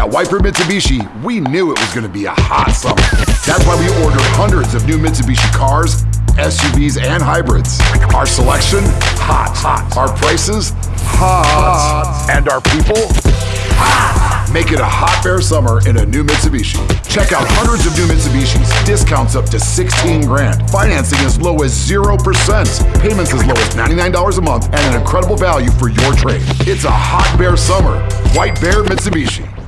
At White Bear Mitsubishi, we knew it was going to be a hot summer. That's why we ordered hundreds of new Mitsubishi cars, SUVs, and hybrids. Our selection, hot, hot. Our prices, hot. And our people, hot. Make it a hot bear summer in a new Mitsubishi. Check out hundreds of new Mitsubishis, discounts up to 16 grand, financing as low as 0%, payments as low as $99 a month, and an incredible value for your trade. It's a hot bear summer. White Bear Mitsubishi.